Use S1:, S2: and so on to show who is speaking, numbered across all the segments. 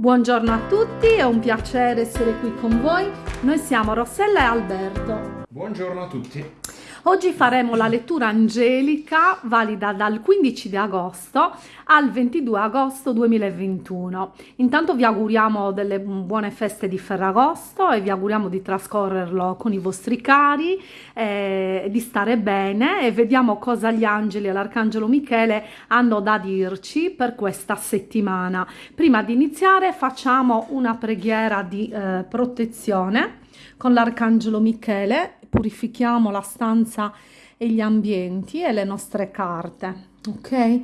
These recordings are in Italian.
S1: Buongiorno a tutti, è un piacere essere qui con voi. Noi siamo Rossella e Alberto.
S2: Buongiorno a tutti.
S1: Oggi faremo la lettura angelica valida dal 15 di agosto al 22 agosto 2021. Intanto vi auguriamo delle buone feste di Ferragosto e vi auguriamo di trascorrerlo con i vostri cari, eh, di stare bene e vediamo cosa gli angeli e l'arcangelo Michele hanno da dirci per questa settimana. Prima di iniziare facciamo una preghiera di eh, protezione con l'arcangelo Michele purifichiamo la stanza e gli ambienti e le nostre carte, ok?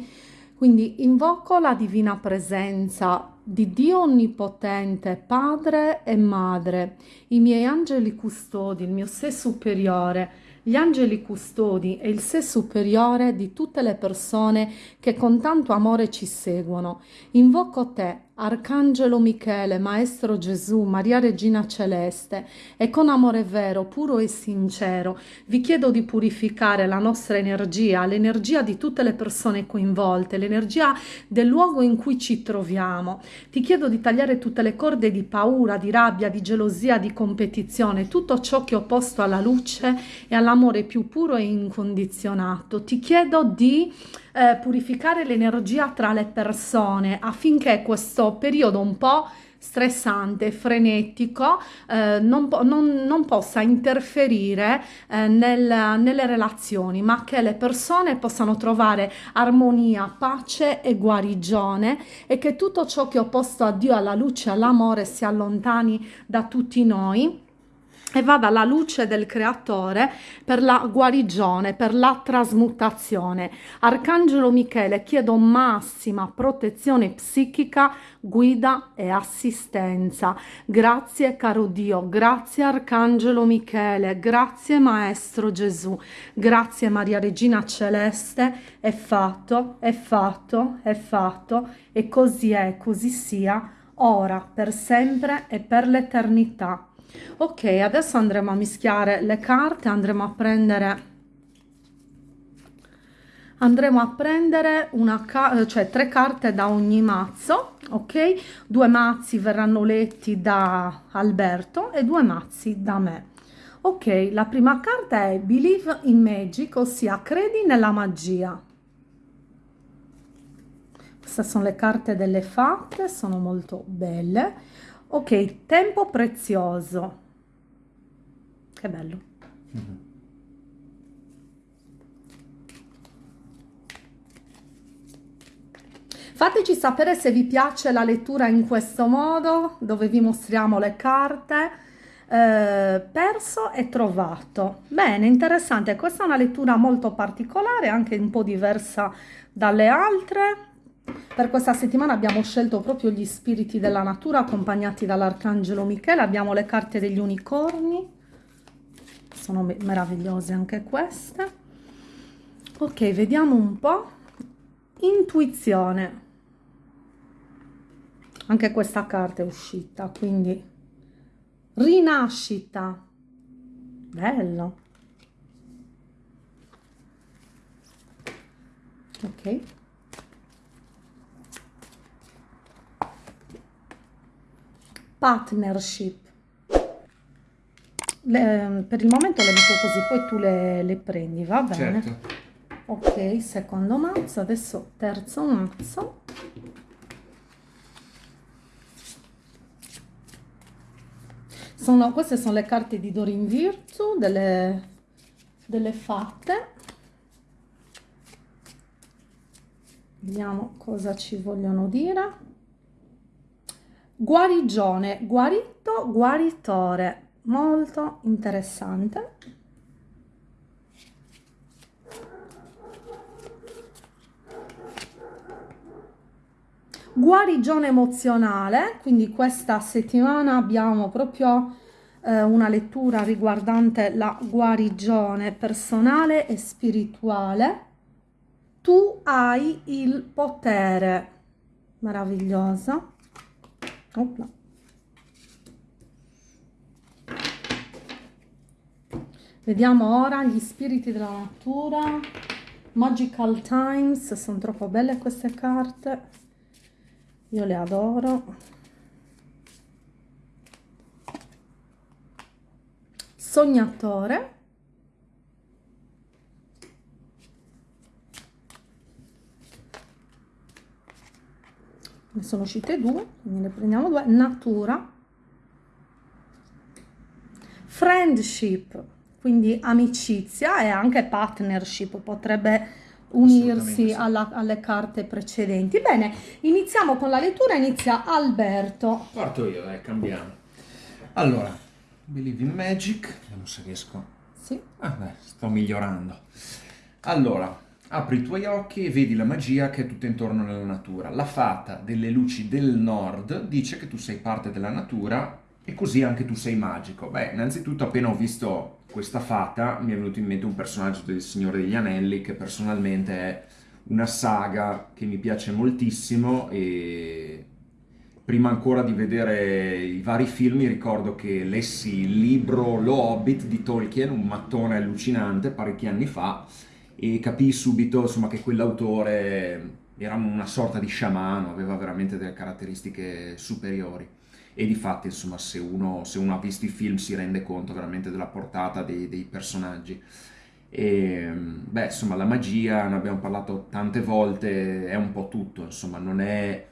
S1: Quindi invoco la divina presenza di Dio Onnipotente, Padre e Madre, i miei angeli custodi, il mio sé superiore, gli angeli custodi e il sé superiore di tutte le persone che con tanto amore ci seguono. Invoco te, Arcangelo Michele, Maestro Gesù, Maria Regina Celeste, e con amore vero, puro e sincero, vi chiedo di purificare la nostra energia, l'energia di tutte le persone coinvolte, l'energia del luogo in cui ci troviamo. Ti chiedo di tagliare tutte le corde di paura, di rabbia, di gelosia, di competizione, tutto ciò che è opposto alla luce e all'amore più puro e incondizionato. Ti chiedo di eh, purificare l'energia tra le persone affinché questo periodo un po' stressante, frenetico, eh, non, non, non, possa interferire eh, nel, nelle relazioni, ma che le persone possano trovare armonia, pace e guarigione e che tutto ciò che è opposto a Dio, alla luce, all'amore si allontani da tutti noi e vada alla luce del creatore per la guarigione, per la trasmutazione. Arcangelo Michele, chiedo massima protezione psichica, guida e assistenza. Grazie caro Dio, grazie Arcangelo Michele, grazie Maestro Gesù, grazie Maria Regina Celeste, è fatto, è fatto, è fatto e così è, così sia, ora, per sempre e per l'eternità. Ok, adesso andremo a mischiare le carte, andremo a prendere andremo a prendere una cioè tre carte da ogni mazzo ok? Due mazzi verranno letti da Alberto e due mazzi da me. Ok la prima carta è believe in magic ossia credi nella magia. Queste sono le carte delle fatte sono molto belle ok tempo prezioso che bello -hmm. Fateci sapere se vi piace la lettura in questo modo, dove vi mostriamo le carte. Eh, perso e trovato. Bene, interessante. Questa è una lettura molto particolare, anche un po' diversa dalle altre. Per questa settimana abbiamo scelto proprio gli spiriti della natura accompagnati dall'Arcangelo Michele. Abbiamo le carte degli unicorni, sono meravigliose anche queste. Ok, vediamo un po'. Intuizione. Anche questa carta è uscita, quindi rinascita. Bello. Ok. Partnership. Le, per il momento le metto così, poi tu le, le prendi, va bene? Certo. Ok, secondo mazzo, adesso terzo mazzo. Sono, queste sono le carte di Dorin Virtù, delle, delle fatte. Vediamo cosa ci vogliono dire. Guarigione, guarito, guaritore, molto interessante. Guarigione emozionale, quindi questa settimana abbiamo proprio eh, una lettura riguardante la guarigione personale e spirituale. Tu hai il potere, meravigliosa. Oh, Hopla. Vediamo ora gli spiriti della natura. Magical Times, sono troppo belle queste carte. Io le adoro. Sognatore. Ne sono uscite due, quindi ne prendiamo due, natura, friendship, quindi amicizia e anche partnership, potrebbe unirsi alla, alle carte precedenti. Bene, iniziamo con la lettura, inizia Alberto.
S2: Parto io, dai, cambiamo. Allora, Believe in Magic, vediamo se riesco.
S1: Sì.
S2: Ah, beh, sto migliorando. Allora, Apri i tuoi occhi e vedi la magia che è tutta intorno nella natura. La fata delle luci del nord dice che tu sei parte della natura e così anche tu sei magico. Beh, innanzitutto appena ho visto questa fata mi è venuto in mente un personaggio del Signore degli Anelli che personalmente è una saga che mi piace moltissimo e prima ancora di vedere i vari film ricordo che lessi il libro Lo Hobbit di Tolkien, un mattone allucinante parecchi anni fa e capii subito insomma, che quell'autore era una sorta di sciamano, aveva veramente delle caratteristiche superiori. E di fatti, insomma, se uno, se uno ha visto i film si rende conto veramente della portata dei, dei personaggi. E, beh, insomma, la magia, ne abbiamo parlato tante volte, è un po' tutto, insomma, non è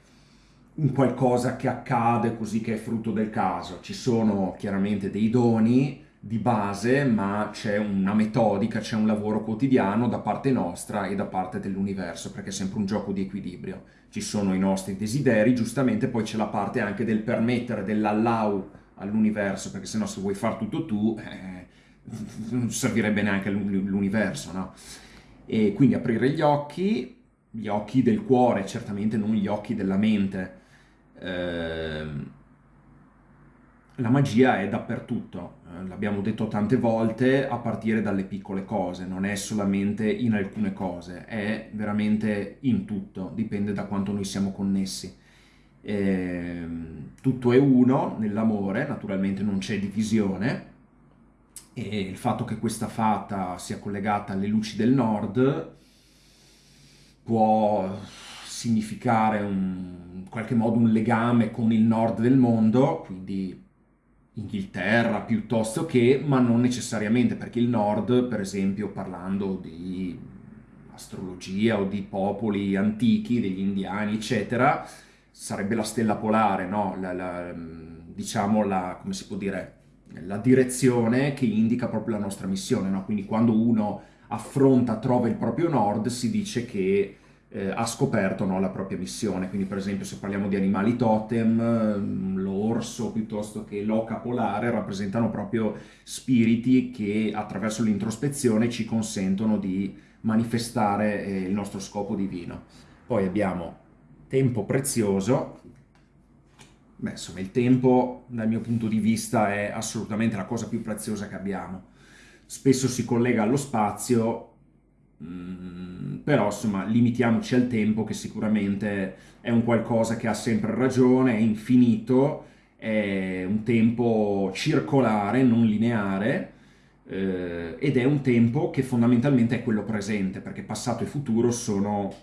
S2: un qualcosa che accade così che è frutto del caso. Ci sono chiaramente dei doni, di base, ma c'è una metodica, c'è un lavoro quotidiano da parte nostra e da parte dell'universo, perché è sempre un gioco di equilibrio. Ci sono i nostri desideri, giustamente poi c'è la parte anche del permettere, dell'allow all'universo, perché se no se vuoi far tutto tu, eh, non servirebbe neanche l'universo, no? E quindi aprire gli occhi, gli occhi del cuore, certamente non gli occhi della mente. Eh, la magia è dappertutto, l'abbiamo detto tante volte, a partire dalle piccole cose, non è solamente in alcune cose, è veramente in tutto, dipende da quanto noi siamo connessi. Eh, tutto è uno nell'amore, naturalmente non c'è divisione, e il fatto che questa fata sia collegata alle luci del nord può significare un, in qualche modo un legame con il nord del mondo, quindi Inghilterra piuttosto che, ma non necessariamente, perché il nord, per esempio, parlando di astrologia o di popoli antichi, degli indiani, eccetera, sarebbe la stella polare, no? La, la, diciamo la, come si può dire, la direzione che indica proprio la nostra missione, no? Quindi quando uno affronta, trova il proprio nord, si dice che eh, ha scoperto no, la propria missione. Quindi per esempio se parliamo di animali totem, l'orso piuttosto che l'oca polare rappresentano proprio spiriti che attraverso l'introspezione ci consentono di manifestare eh, il nostro scopo divino. Poi abbiamo tempo prezioso. Beh, insomma, il tempo dal mio punto di vista è assolutamente la cosa più preziosa che abbiamo. Spesso si collega allo spazio, Mm, però insomma limitiamoci al tempo che sicuramente è un qualcosa che ha sempre ragione, è infinito, è un tempo circolare, non lineare eh, ed è un tempo che fondamentalmente è quello presente perché passato e futuro sono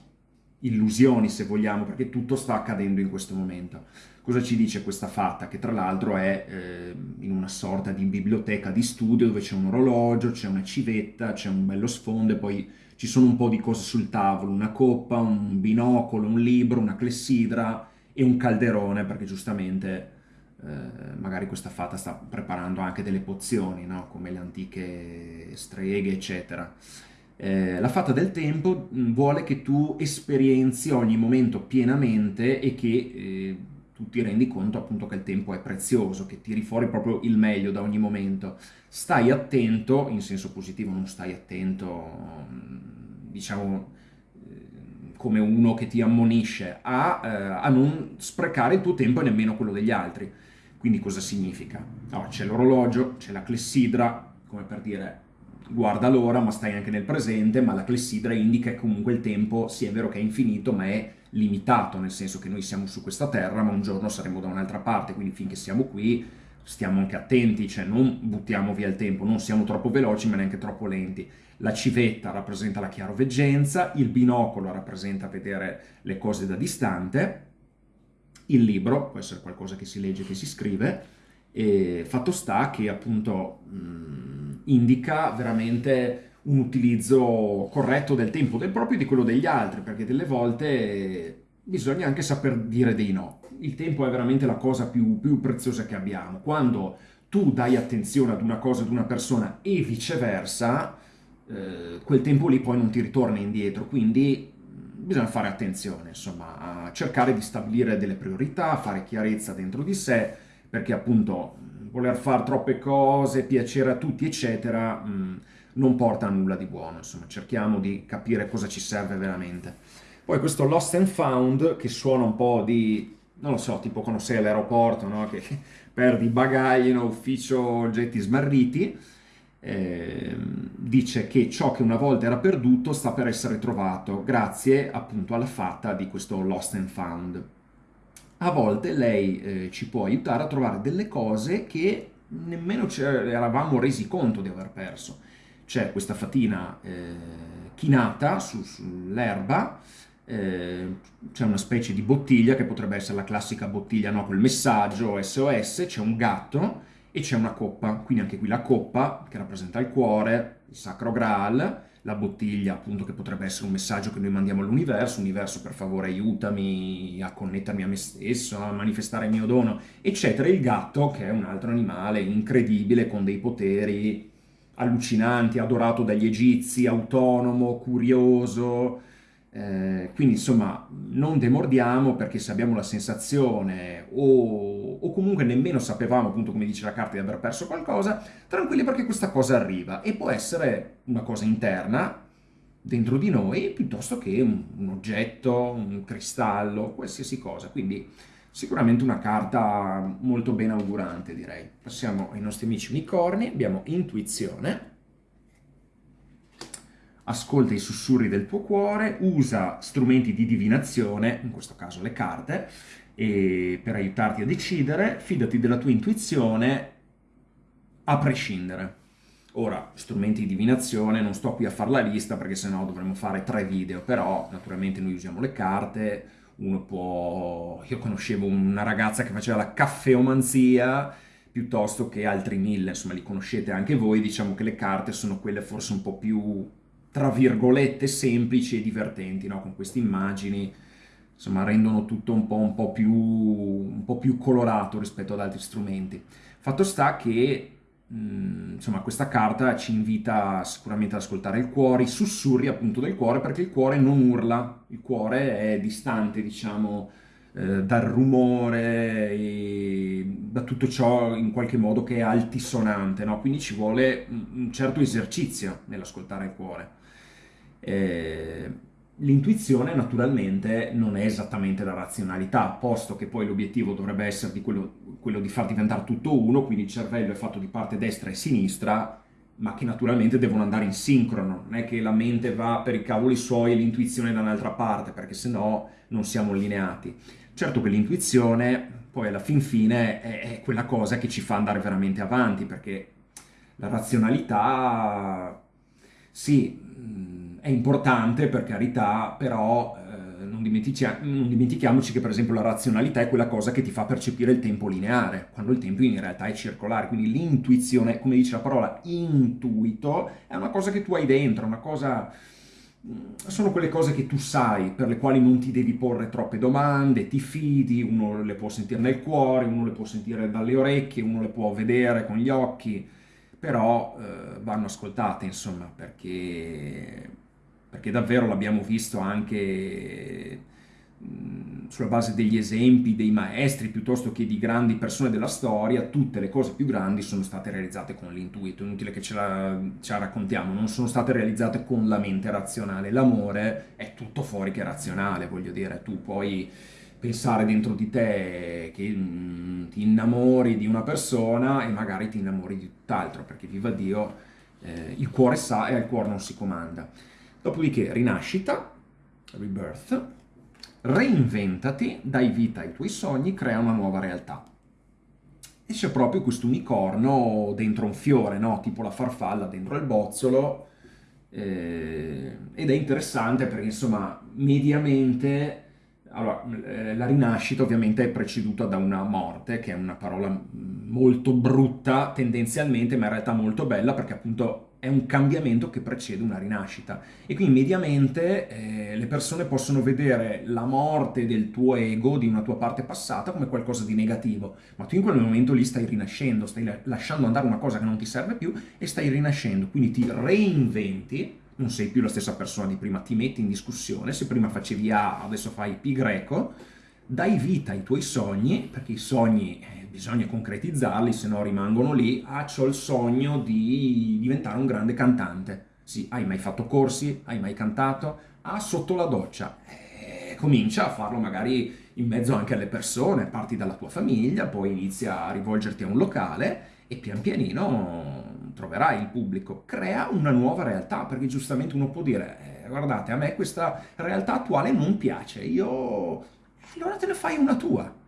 S2: illusioni se vogliamo perché tutto sta accadendo in questo momento. Cosa ci dice questa fatta? Che tra l'altro è eh, in una sorta di biblioteca di studio dove c'è un orologio, c'è una civetta, c'è un bello sfondo e poi ci sono un po' di cose sul tavolo, una coppa, un binocolo, un libro, una clessidra e un calderone perché giustamente eh, magari questa fata sta preparando anche delle pozioni, no? come le antiche streghe, eccetera. Eh, la fata del tempo mm, vuole che tu esperienzi ogni momento pienamente e che eh, tu ti rendi conto appunto che il tempo è prezioso, che tiri fuori proprio il meglio da ogni momento. Stai attento, in senso positivo, non stai attento, diciamo, eh, come uno che ti ammonisce, a, eh, a non sprecare il tuo tempo e nemmeno quello degli altri. Quindi cosa significa? No, c'è l'orologio, c'è la clessidra, come per dire guarda l'ora ma stai anche nel presente, ma la clessidra indica che comunque il tempo, sì è vero che è infinito, ma è limitato, nel senso che noi siamo su questa terra, ma un giorno saremo da un'altra parte, quindi finché siamo qui stiamo anche attenti, cioè non buttiamo via il tempo, non siamo troppo veloci ma neanche troppo lenti. La civetta rappresenta la chiaroveggenza, il binocolo rappresenta vedere le cose da distante, il libro può essere qualcosa che si legge, che si scrive, e fatto sta che appunto... Mh, indica veramente un utilizzo corretto del tempo del proprio e di quello degli altri, perché delle volte bisogna anche saper dire dei no. Il tempo è veramente la cosa più, più preziosa che abbiamo. Quando tu dai attenzione ad una cosa, ad una persona e viceversa, eh, quel tempo lì poi non ti ritorna indietro, quindi bisogna fare attenzione, insomma, a cercare di stabilire delle priorità, fare chiarezza dentro di sé, perché appunto voler fare troppe cose, piacere a tutti, eccetera, mh, non porta a nulla di buono, insomma, cerchiamo di capire cosa ci serve veramente. Poi questo lost and found, che suona un po' di, non lo so, tipo quando sei all'aeroporto, no? che perdi bagagli in ufficio oggetti smarriti, eh, dice che ciò che una volta era perduto sta per essere trovato, grazie appunto alla fatta di questo lost and found. A volte lei eh, ci può aiutare a trovare delle cose che nemmeno ci eravamo resi conto di aver perso. C'è questa fatina eh, chinata su, sull'erba, eh, c'è una specie di bottiglia che potrebbe essere la classica bottiglia no, col messaggio SOS, c'è un gatto e c'è una coppa, quindi anche qui la coppa che rappresenta il cuore, il sacro graal, la bottiglia appunto che potrebbe essere un messaggio che noi mandiamo all'universo, universo per favore aiutami a connettermi a me stesso, a manifestare il mio dono, eccetera, il gatto che è un altro animale incredibile con dei poteri allucinanti, adorato dagli egizi, autonomo, curioso, eh, quindi insomma non demordiamo perché se abbiamo la sensazione o, o, comunque nemmeno sapevamo appunto come dice la carta di aver perso qualcosa, tranquilli perché questa cosa arriva e può essere una cosa interna dentro di noi piuttosto che un, un oggetto, un cristallo, qualsiasi cosa. Quindi sicuramente una carta molto ben augurante direi. Passiamo ai nostri amici unicorni, abbiamo intuizione ascolta i sussurri del tuo cuore, usa strumenti di divinazione, in questo caso le carte, per aiutarti a decidere, fidati della tua intuizione a prescindere. Ora, strumenti di divinazione, non sto qui a fare la lista perché sennò dovremmo fare tre video, però naturalmente noi usiamo le carte, uno può... Io conoscevo una ragazza che faceva la caffeomanzia, piuttosto che altri mille, insomma li conoscete anche voi, diciamo che le carte sono quelle forse un po' più tra virgolette, semplici e divertenti, no? con queste immagini, insomma, rendono tutto un po', un, po più, un po' più colorato rispetto ad altri strumenti. Fatto sta che mh, insomma, questa carta ci invita sicuramente ad ascoltare il cuore, i sussurri appunto del cuore, perché il cuore non urla, il cuore è distante, diciamo, eh, dal rumore e da tutto ciò in qualche modo che è altisonante, no? quindi ci vuole un certo esercizio nell'ascoltare il cuore. Eh, l'intuizione naturalmente non è esattamente la razionalità, posto che poi l'obiettivo dovrebbe essere di quello, quello, di far diventare tutto uno, quindi il cervello è fatto di parte destra e sinistra, ma che naturalmente devono andare in sincrono, non è che la mente va per i cavoli suoi e l'intuizione da un'altra parte, perché sennò non siamo allineati. Certo che l'intuizione poi alla fin fine è, è quella cosa che ci fa andare veramente avanti, perché la razionalità, sì, è importante per carità, però eh, non, non, dimentichiamoci che per esempio la razionalità è quella cosa che ti fa percepire il tempo lineare, quando il tempo in realtà è circolare, quindi l'intuizione, come dice la parola intuito, è una cosa che tu hai dentro, una cosa mm, sono quelle cose che tu sai, per le quali non ti devi porre troppe domande, ti fidi, uno le può sentire nel cuore, uno le può sentire dalle orecchie, uno le può vedere con gli occhi, però eh, vanno ascoltate, insomma, perché perché davvero l'abbiamo visto anche sulla base degli esempi dei maestri piuttosto che di grandi persone della storia, tutte le cose più grandi sono state realizzate con l'intuito, inutile che ce la, ce la, raccontiamo, non sono state realizzate con la mente razionale, l'amore è tutto fuori che razionale, voglio dire, tu puoi pensare dentro di te che mh, ti innamori di una persona e magari ti innamori di tutt'altro, perché viva Dio, eh, il cuore sa e al cuore non si comanda. Dopodiché rinascita, rebirth, reinventati, dai vita ai tuoi sogni, crea una nuova realtà. E c'è proprio questo unicorno dentro un fiore, no? tipo la farfalla dentro il bozzolo, eh, ed è interessante perché insomma mediamente allora, eh, la rinascita ovviamente è preceduta da una morte, che è una parola molto brutta tendenzialmente, ma in realtà molto bella perché appunto è un cambiamento che precede una rinascita. E quindi mediamente eh, le persone possono vedere la morte del tuo ego, di una tua parte passata, come qualcosa di negativo, ma tu in quel momento lì stai rinascendo, stai lasciando andare una cosa che non ti serve più e stai rinascendo, quindi ti reinventi, non sei più la stessa persona di prima, ti metti in discussione, se prima facevi A, adesso fai Pi greco, dai vita ai tuoi sogni, perché i sogni eh, bisogna concretizzarli, se no rimangono lì. Ah, ho il sogno di diventare un grande cantante. Sì, hai mai fatto corsi? Hai mai cantato? Ah, sotto la doccia. Eh, comincia a farlo magari in mezzo anche alle persone, parti dalla tua famiglia, poi inizia a rivolgerti a un locale e pian pianino troverai il pubblico. Crea una nuova realtà, perché giustamente uno può dire, eh, guardate, a me questa realtà attuale non piace, io... Allora te ne fai una tua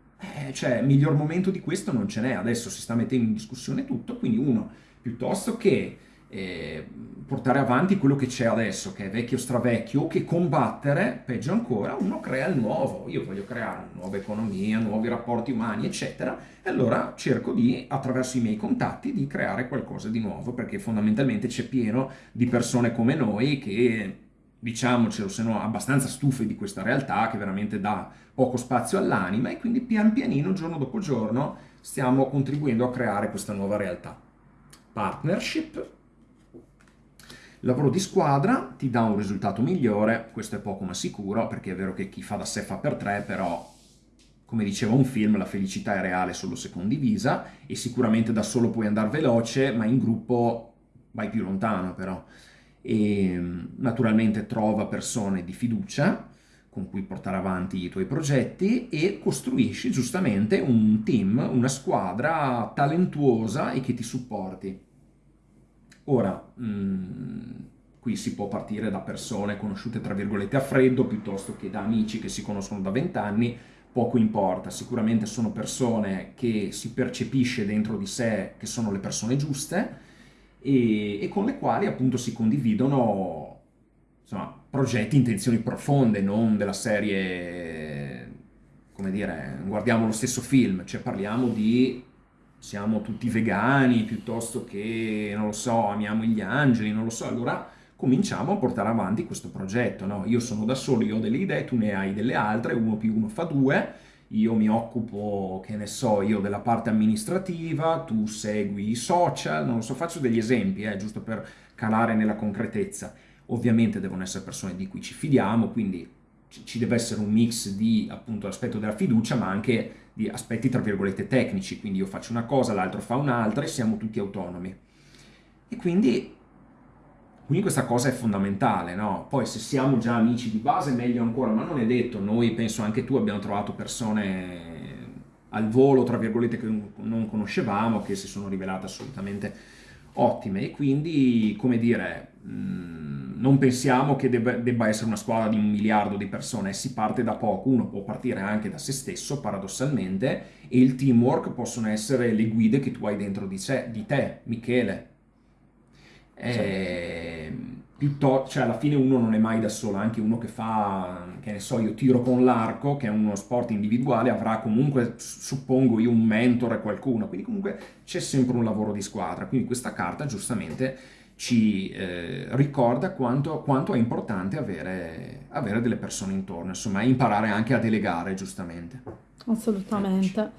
S2: eh, cioè, miglior momento di questo non ce n'è, adesso si sta mettendo in discussione tutto, quindi uno, piuttosto che eh, portare avanti quello che c'è adesso, che è vecchio stravecchio, che combattere, peggio ancora, uno crea il nuovo. Io voglio creare una nuova economia, nuovi rapporti umani, eccetera, e allora cerco di, attraverso i miei contatti, di creare qualcosa di nuovo, perché fondamentalmente c'è pieno di persone come noi che diciamocelo, sono abbastanza stufe di questa realtà che veramente dà poco spazio all'anima e quindi pian pianino, giorno dopo giorno, stiamo contribuendo a creare questa nuova realtà. Partnership, lavoro di squadra ti dà un risultato migliore, questo è poco ma sicuro, perché è vero che chi fa da sé fa per tre, però come diceva un film, la felicità è reale solo se condivisa e sicuramente da solo puoi andare veloce, ma in gruppo vai più lontano però e naturalmente trova persone di fiducia con cui portare avanti i tuoi progetti e costruisci giustamente un team, una squadra talentuosa e che ti supporti. Ora, mh, qui si può partire da persone conosciute tra virgolette a freddo piuttosto che da amici che si conoscono da vent'anni, poco importa, sicuramente sono persone che si percepisce dentro di sé che sono le persone giuste, e, e con le quali appunto si condividono insomma, progetti, intenzioni profonde, non della serie, come dire, guardiamo lo stesso film, cioè parliamo di siamo tutti vegani piuttosto che, non lo so, amiamo gli angeli, non lo so, allora cominciamo a portare avanti questo progetto, no? Io sono da solo, io ho delle idee, tu ne hai delle altre, uno più uno fa due, io mi occupo, che ne so, io della parte amministrativa, tu segui i social, non lo so, faccio degli esempi, eh, giusto per calare nella concretezza. Ovviamente devono essere persone di cui ci fidiamo, quindi ci deve essere un mix di appunto l'aspetto della fiducia, ma anche di aspetti tra virgolette tecnici, quindi io faccio una cosa, l'altro fa un'altra e siamo tutti autonomi. E quindi quindi questa cosa è fondamentale, no? Poi se siamo già amici di base meglio ancora, ma non è detto, noi penso anche tu abbiamo trovato persone al volo, tra virgolette, che non conoscevamo, che si sono rivelate assolutamente ottime. E quindi, come dire, mm, non pensiamo che debba, essere una squadra di un miliardo di persone, si parte da poco, uno può partire anche da se stesso, paradossalmente, e il teamwork possono essere le guide che tu hai dentro di te, Michele, eh, piuttosto, cioè alla fine uno non è mai da solo, anche uno che fa, che ne so, io tiro con l'arco, che è uno sport individuale, avrà comunque, suppongo io, un mentore, qualcuno, quindi comunque c'è sempre un lavoro di squadra, quindi questa carta giustamente ci eh, ricorda quanto, quanto, è importante avere, avere, delle persone intorno, insomma, imparare anche a delegare, giustamente.
S1: Assolutamente.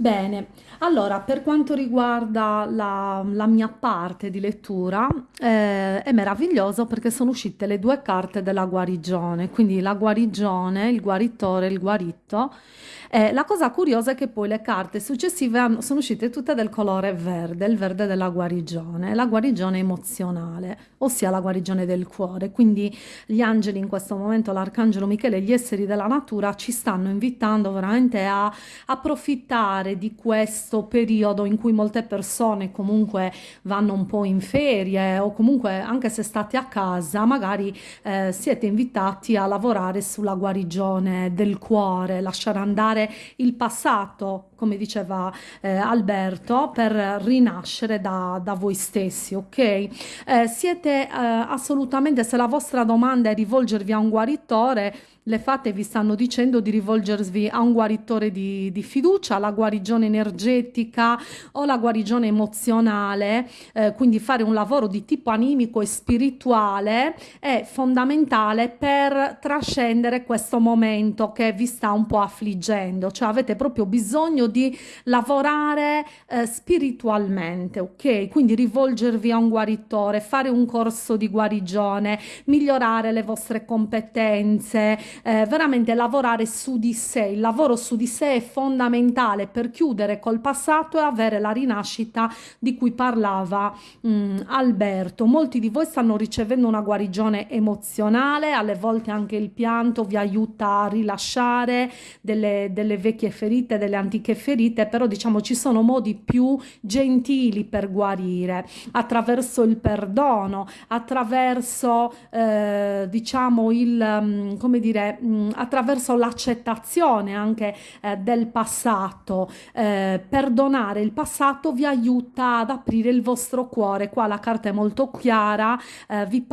S1: Bene, allora per quanto riguarda la, la mia parte di lettura eh, è meraviglioso perché sono uscite le due carte della guarigione, quindi la guarigione, il guaritore, il guarito eh, la cosa curiosa è che poi le carte successive hanno, sono uscite tutte del colore verde, il verde della guarigione, la guarigione emozionale, ossia la guarigione del cuore. Quindi gli angeli in questo momento, l'arcangelo Michele gli esseri della natura ci stanno invitando veramente a approfittare di questo periodo in cui molte persone comunque vanno un po' in ferie o comunque anche se state a casa magari eh, siete invitati a lavorare sulla guarigione del cuore, lasciare andare il passato, come diceva eh, Alberto, per rinascere da, da voi stessi, ok? Eh, siete eh, assolutamente, se la vostra domanda è rivolgervi a un guaritore, le fate vi stanno dicendo di rivolgervi a un guaritore di, di fiducia, la guarigione energetica o la guarigione emozionale, eh, quindi fare un lavoro di tipo animico e spirituale è fondamentale per trascendere questo momento che vi sta un po' affliggendo, cioè avete proprio bisogno di lavorare eh, spiritualmente, ok? Quindi rivolgervi a un guaritore, fare un corso di guarigione, migliorare le vostre competenze, eh, veramente lavorare su di sé. Il lavoro su di sé è fondamentale per chiudere col passato e avere la rinascita di cui parlava mh, mm, Alberto. Molti di voi stanno ricevendo una guarigione emozionale, alle volte anche il pianto vi aiuta a rilasciare delle, delle vecchie ferite, delle antiche ferite, però diciamo ci sono modi più gentili per guarire, attraverso il perdono, attraverso eh, diciamo il, mm, come dire, mm, attraverso l'accettazione anche eh, del passato. Eh, perdonare il passato vi aiuta ad aprire il vostro cuore. Qua la carta è molto chiara, eh, vi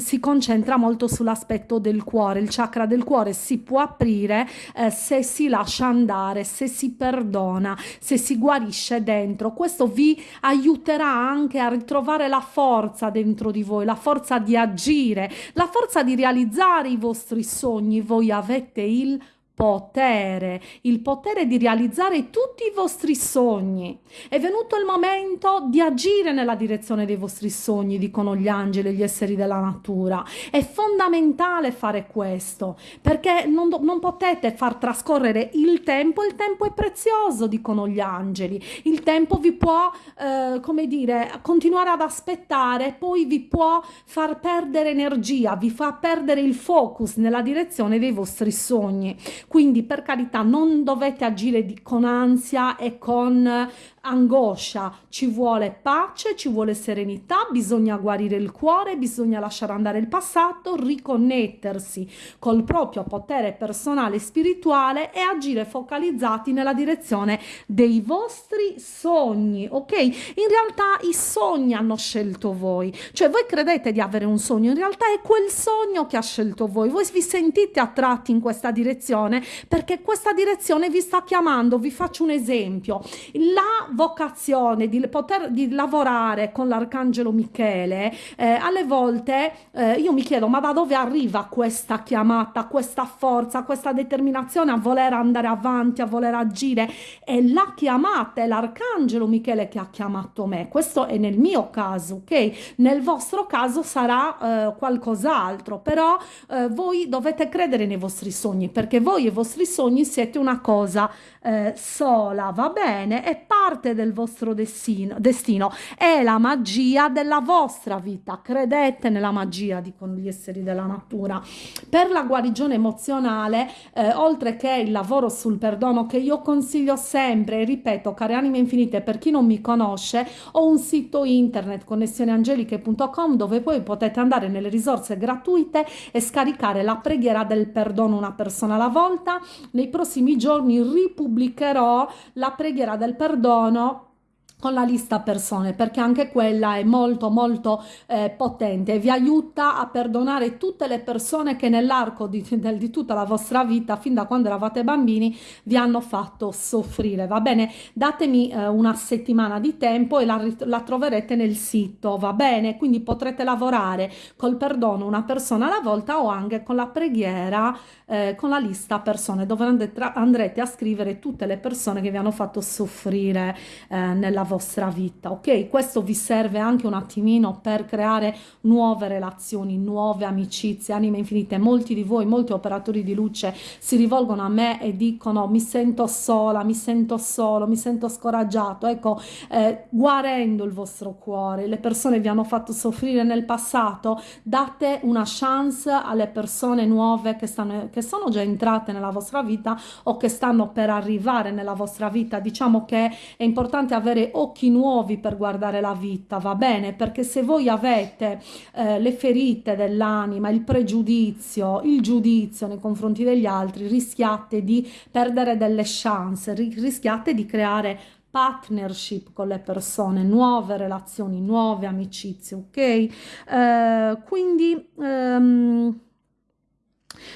S1: si concentra molto sull'aspetto del cuore. Il chakra del cuore si può aprire eh, se si lascia andare, se si perdona, se si guarisce dentro. Questo vi aiuterà anche a ritrovare la forza dentro di voi, la forza di agire, la forza di realizzare i vostri sogni. Voi avete il potere, il potere di realizzare tutti i vostri sogni. È venuto il momento di agire nella direzione dei vostri sogni, dicono gli angeli e gli esseri della natura. È fondamentale fare questo, perché non, non potete far trascorrere il tempo, il tempo è prezioso, dicono gli angeli. Il tempo vi può, eh, come dire, continuare ad aspettare, poi vi può far perdere energia, vi fa perdere il focus nella direzione dei vostri sogni. Quindi per carità non dovete agire di, con ansia e con angoscia, ci vuole pace, ci vuole serenità, bisogna guarire il cuore, bisogna lasciare andare il passato, riconnettersi col proprio potere personale e spirituale e agire focalizzati nella direzione dei vostri sogni, ok? In realtà i sogni hanno scelto voi, cioè voi credete di avere un sogno, in realtà è quel sogno che ha scelto voi, voi vi sentite attratti in questa direzione perché questa direzione vi sta chiamando, vi faccio un esempio, la vocazione di poter di lavorare con l'arcangelo Michele, eh, alle volte eh, io mi chiedo ma da dove arriva questa chiamata, questa forza, questa determinazione a voler andare avanti, a voler agire? È la chiamata, è l'arcangelo Michele che ha chiamato me. Questo è nel mio caso, ok? Nel vostro caso sarà eh, qualcos'altro, però eh, voi dovete credere nei vostri sogni perché voi e i vostri sogni siete una cosa eh, sola, va bene? È parte del vostro destino, destino, è la magia della vostra vita, credete nella magia, dicono gli esseri della natura. Per la guarigione emozionale, eh, oltre che il lavoro sul perdono che io consiglio sempre, ripeto, care anime infinite, per chi non mi conosce, ho un sito internet connessioneangeliche.com dove poi potete andare nelle risorse gratuite e scaricare la preghiera del perdono una persona alla volta. Nei prossimi giorni ripubblicherò pubblicherò la preghiera del perdono up con la lista persone perché anche quella è molto molto eh, potente vi aiuta a perdonare tutte le persone che nell'arco di, di, tutta la vostra vita fin da quando eravate bambini vi hanno fatto soffrire. Va bene? Datemi eh, una settimana di tempo e la, la, troverete nel sito va bene? Quindi potrete lavorare col perdono una persona alla volta o anche con la preghiera eh, con la lista persone dove andrete, a scrivere tutte le persone che vi hanno fatto soffrire eh, nella vostra vita, ok? Questo vi serve anche un attimino per creare nuove relazioni, nuove amicizie, anime infinite. Molti di voi, molti operatori di luce si rivolgono a me e dicono mi sento sola, mi sento solo, mi sento scoraggiato. Ecco, eh, guarendo il vostro cuore, le persone vi hanno fatto soffrire nel passato, date una chance alle persone nuove che, stanno, che sono già entrate nella vostra vita o che stanno per arrivare nella vostra vita. Diciamo che è importante avere occhi nuovi per guardare la vita, va bene? Perché se voi avete eh, le ferite dell'anima, il pregiudizio, il giudizio nei confronti degli altri, rischiate di perdere delle chance, rischiate di creare partnership con le persone, nuove relazioni, nuove amicizie, ok? Eh, quindi... Um,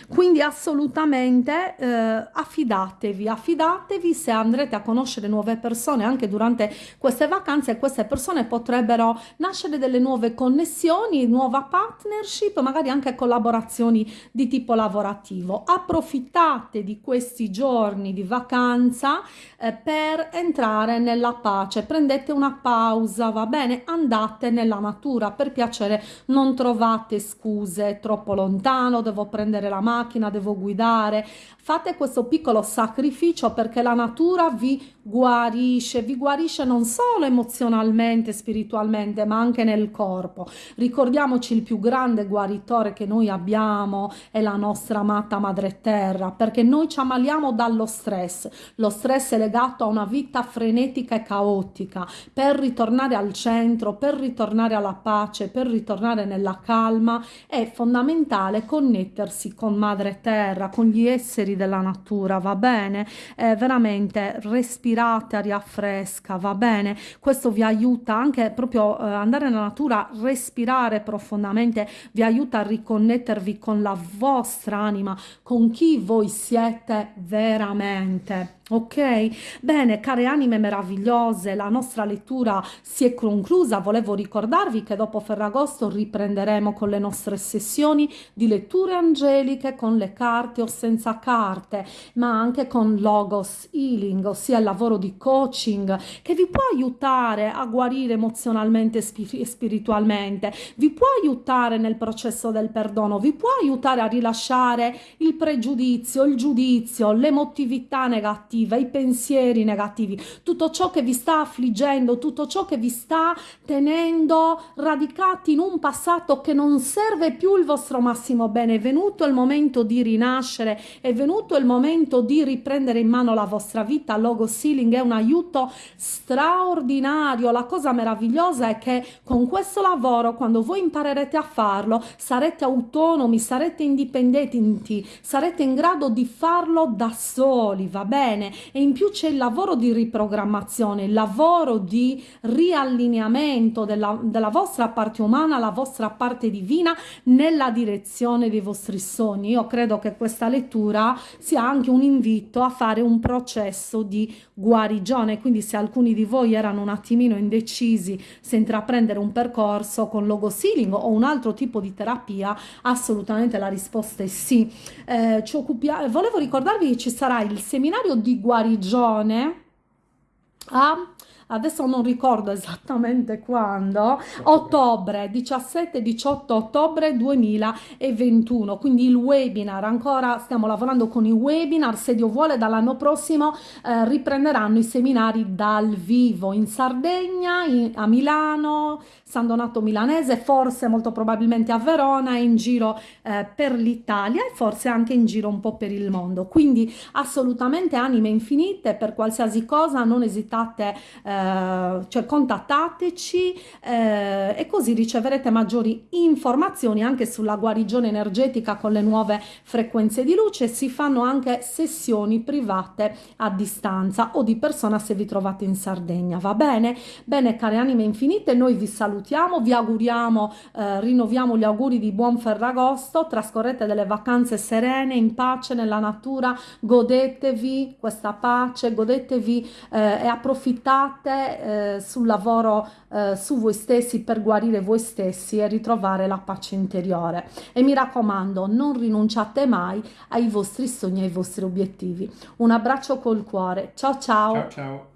S1: Quindi assolutamente eh, affidatevi, affidatevi se andrete a conoscere nuove persone anche durante queste vacanze, queste persone potrebbero nascere delle nuove connessioni, nuova partnership, magari anche collaborazioni di tipo lavorativo. Approfittate di questi giorni di vacanza eh, per entrare nella pace, prendete una pausa, va bene? Andate nella natura, per piacere non trovate scuse troppo lontano, devo prendere la macchina, devo guidare. Fate questo piccolo sacrificio perché la natura vi guarisce, vi guarisce non solo emozionalmente, spiritualmente, ma anche nel corpo. Ricordiamoci il più grande guaritore che noi abbiamo è la nostra amata madre terra, perché noi ci ammaliamo dallo stress. Lo stress è legato a una vita frenetica e caotica. Per ritornare al centro, per ritornare alla pace, per ritornare nella calma, è fondamentale connettersi con madre terra, con gli esseri della natura, va bene? È veramente respirate aria fresca, va bene? Questo vi aiuta anche proprio eh, andare nella natura, respirare profondamente, vi aiuta a riconnettervi con la vostra anima, con chi voi siete veramente. Ok, bene, care anime meravigliose, la nostra lettura si è conclusa. Volevo ricordarvi che dopo Ferragosto riprenderemo con le nostre sessioni di letture angeliche con le carte o senza carte, ma anche con Logos Healing, ossia il lavoro di coaching che vi può aiutare a guarire emozionalmente e spiritualmente, vi può aiutare nel processo del perdono, vi può aiutare a rilasciare il pregiudizio, il giudizio, l'emotività negativa negativa, i pensieri negativi, tutto ciò che vi sta affliggendo, tutto ciò che vi sta tenendo radicati in un passato che non serve più il vostro massimo bene. È venuto il momento di rinascere, è venuto il momento di riprendere in mano la vostra vita. Logo Sealing è un aiuto straordinario. La cosa meravigliosa è che con questo lavoro, quando voi imparerete a farlo, sarete autonomi, sarete indipendenti, sarete in grado di farlo da soli, va bene? E in più c'è il lavoro di riprogrammazione, il lavoro di riallineamento della, della vostra parte umana, la vostra parte divina nella direzione dei vostri sogni. Io credo che questa lettura sia anche un invito a fare un processo di guarigione, quindi se alcuni di voi erano un attimino indecisi se intraprendere un percorso con logo sealing o un altro tipo di terapia, assolutamente la risposta è sì. Eh, volevo ricordarvi che ci sarà il seminario di guarigione a adesso non ricordo esattamente quando, ottobre, 17-18 ottobre 2021, quindi il webinar, ancora stiamo lavorando con i webinar, se Dio vuole dall'anno prossimo eh, riprenderanno i seminari dal vivo in Sardegna, in, a Milano, San Donato Milanese, forse molto probabilmente a Verona, in giro eh, per l'Italia e forse anche in giro un po' per il mondo. Quindi assolutamente anime infinite, per qualsiasi cosa non esitate, eh, cioè contattateci eh, e così riceverete maggiori informazioni anche sulla guarigione energetica con le nuove frequenze di luce. Si fanno anche sessioni private a distanza o di persona se vi trovate in Sardegna, va bene? Bene, care anime infinite, noi vi salutiamo salutiamo, vi auguriamo, eh, rinnoviamo gli auguri di buon Ferragosto, trascorrete delle vacanze serene, in pace, nella natura, godetevi questa pace, godetevi eh, e approfittate eh, sul lavoro eh, su voi stessi per guarire voi stessi e ritrovare la pace interiore. E mi raccomando, non rinunciate mai ai vostri sogni ai vostri obiettivi. Un abbraccio col cuore. Ciao ciao.
S2: Ciao ciao.